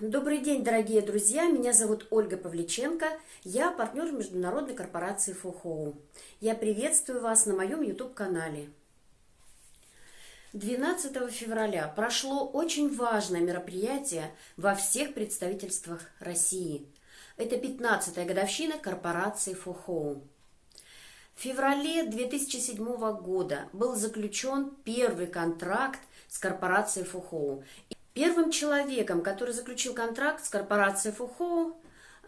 Добрый день, дорогие друзья! Меня зовут Ольга Павличенко. Я партнер международной корпорации Фухоу. Я приветствую вас на моем YouTube-канале. 12 февраля прошло очень важное мероприятие во всех представительствах России. Это 15-я годовщина корпорации Фухоу. В феврале 2007 года был заключен первый контракт с корпорацией Фухоу. Первым человеком, который заключил контракт с корпорацией Фухоу,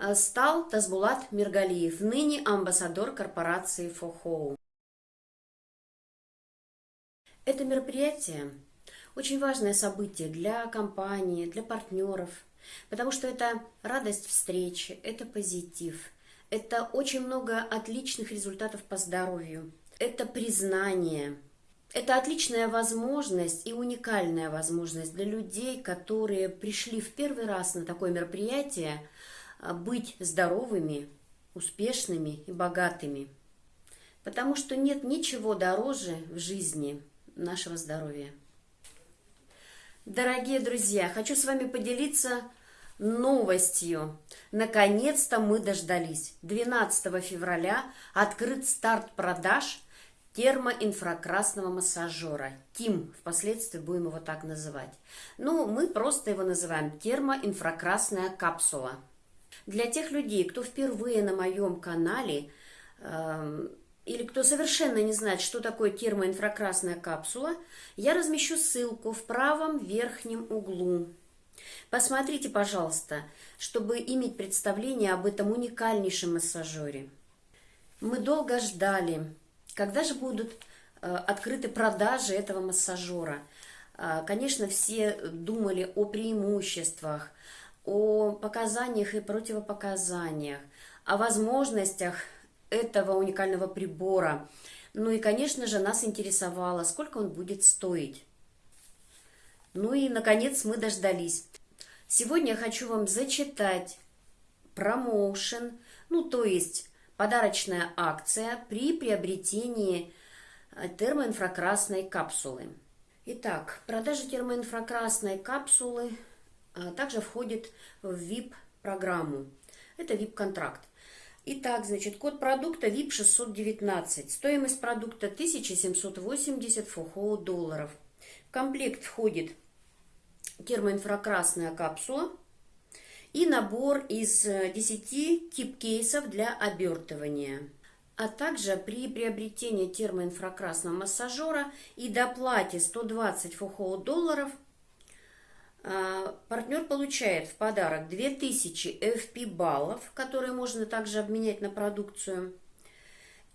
э, стал Тазбулат Миргалиев, ныне амбассадор корпорации Фухоу. Это мероприятие очень важное событие для компании, для партнеров, потому что это радость встречи, это позитив, это очень много отличных результатов по здоровью, это признание – это отличная возможность и уникальная возможность для людей, которые пришли в первый раз на такое мероприятие, а, быть здоровыми, успешными и богатыми. Потому что нет ничего дороже в жизни нашего здоровья. Дорогие друзья, хочу с вами поделиться новостью. Наконец-то мы дождались. 12 февраля открыт старт продаж термоинфракрасного массажера. ТИМ, впоследствии будем его так называть. Ну, мы просто его называем термоинфракрасная капсула. Для тех людей, кто впервые на моем канале, э, или кто совершенно не знает, что такое термоинфракрасная капсула, я размещу ссылку в правом верхнем углу. Посмотрите, пожалуйста, чтобы иметь представление об этом уникальнейшем массажере. Мы долго ждали, когда же будут э, открыты продажи этого массажера? Э, конечно, все думали о преимуществах, о показаниях и противопоказаниях, о возможностях этого уникального прибора. Ну и, конечно же, нас интересовало, сколько он будет стоить. Ну и, наконец, мы дождались. Сегодня я хочу вам зачитать промоушен, ну, то есть Подарочная акция при приобретении э, термоинфракрасной капсулы. Итак, продажа термоинфракрасной капсулы а, также входит в VIP-программу. Это VIP-контракт. Итак, значит, код продукта VIP 619. Стоимость продукта 1780 фухоу долларов. В комплект входит термоинфракрасная капсула, и набор из 10 э, тип-кейсов для обертывания. А также при приобретении термоинфракрасного массажера и доплате 120 фухоу долларов э, партнер получает в подарок 2000 FP баллов, которые можно также обменять на продукцию,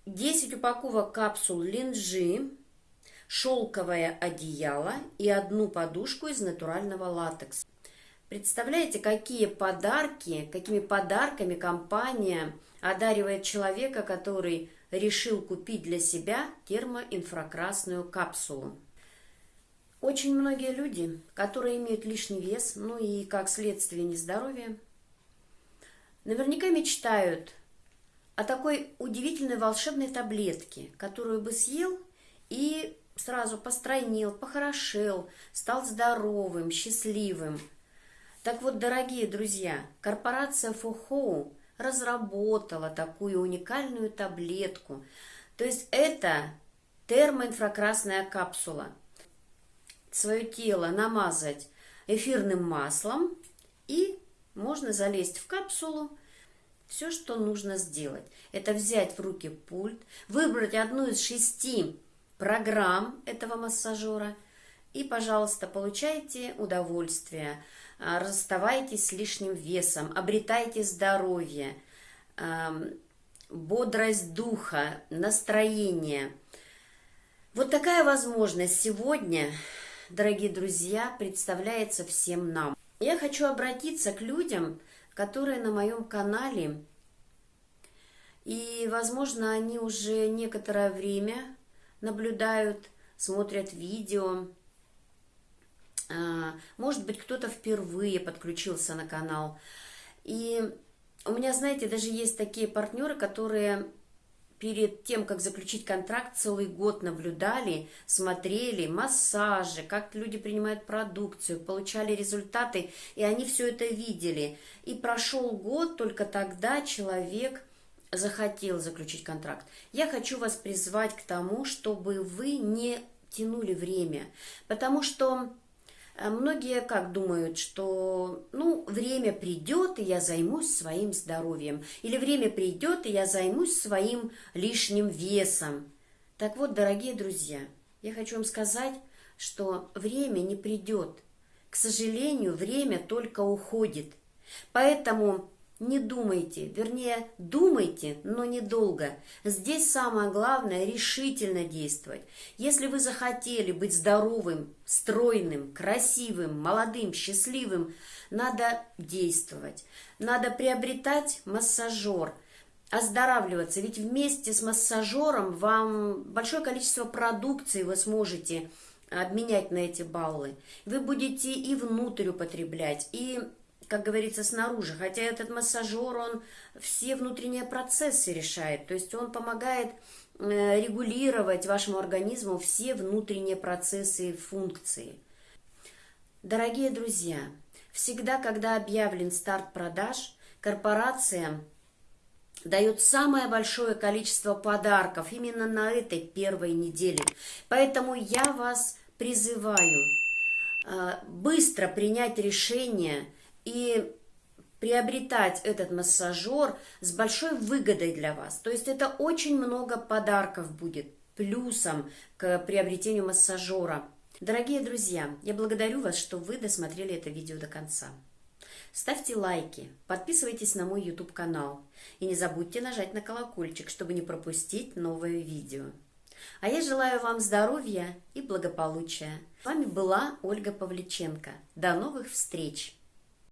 10 упаковок капсул линжи, шелковое одеяло и одну подушку из натурального латекса. Представляете, какие подарки, какими подарками компания одаривает человека, который решил купить для себя термоинфракрасную капсулу. Очень многие люди, которые имеют лишний вес, ну и как следствие нездоровья, наверняка мечтают о такой удивительной волшебной таблетке, которую бы съел и сразу постройнел, похорошел, стал здоровым, счастливым – так вот, дорогие друзья, корпорация Фухоу разработала такую уникальную таблетку. То есть это термоинфракрасная капсула. Свое тело намазать эфирным маслом и можно залезть в капсулу. Все, что нужно сделать, это взять в руки пульт, выбрать одну из шести программ этого массажера и, пожалуйста, получайте удовольствие – а, расставайтесь с лишним весом, обретайте здоровье, бодрость духа, настроение. Вот такая возможность сегодня, дорогие друзья, представляется всем нам. Я хочу обратиться к людям, которые на моем канале, и, возможно, они уже некоторое время наблюдают, смотрят видео, может быть, кто-то впервые подключился на канал. И у меня, знаете, даже есть такие партнеры, которые перед тем, как заключить контракт, целый год наблюдали, смотрели массажи, как люди принимают продукцию, получали результаты, и они все это видели. И прошел год, только тогда человек захотел заключить контракт. Я хочу вас призвать к тому, чтобы вы не тянули время, потому что многие как думают, что ну время придет и я займусь своим здоровьем, или время придет и я займусь своим лишним весом. Так вот, дорогие друзья, я хочу вам сказать, что время не придет. К сожалению, время только уходит. Поэтому не думайте, вернее, думайте, но недолго. Здесь самое главное – решительно действовать. Если вы захотели быть здоровым, стройным, красивым, молодым, счастливым, надо действовать. Надо приобретать массажер, оздоравливаться. Ведь вместе с массажером вам большое количество продукции вы сможете обменять на эти баллы. Вы будете и внутрь употреблять, и как говорится, снаружи. Хотя этот массажер, он все внутренние процессы решает. То есть он помогает э, регулировать вашему организму все внутренние процессы и функции. Дорогие друзья, всегда, когда объявлен старт продаж, корпорация дает самое большое количество подарков именно на этой первой неделе. Поэтому я вас призываю э, быстро принять решение – и приобретать этот массажер с большой выгодой для вас. То есть это очень много подарков будет плюсом к приобретению массажера. Дорогие друзья, я благодарю вас, что вы досмотрели это видео до конца. Ставьте лайки, подписывайтесь на мой YouTube канал и не забудьте нажать на колокольчик, чтобы не пропустить новое видео. А я желаю вам здоровья и благополучия. С вами была Ольга Павличенко. До новых встреч!